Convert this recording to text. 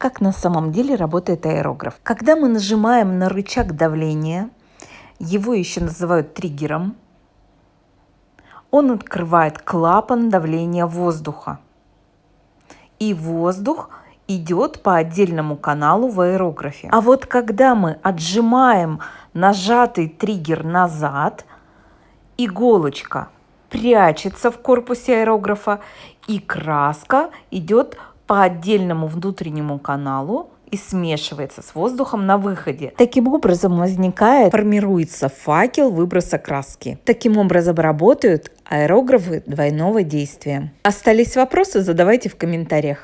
Как на самом деле работает аэрограф? Когда мы нажимаем на рычаг давления, его еще называют триггером, он открывает клапан давления воздуха. И воздух идет по отдельному каналу в аэрографе. А вот когда мы отжимаем нажатый триггер назад, иголочка прячется в корпусе аэрографа и краска идет по отдельному внутреннему каналу и смешивается с воздухом на выходе. Таким образом возникает, формируется факел выброса краски. Таким образом работают аэрографы двойного действия. Остались вопросы? Задавайте в комментариях.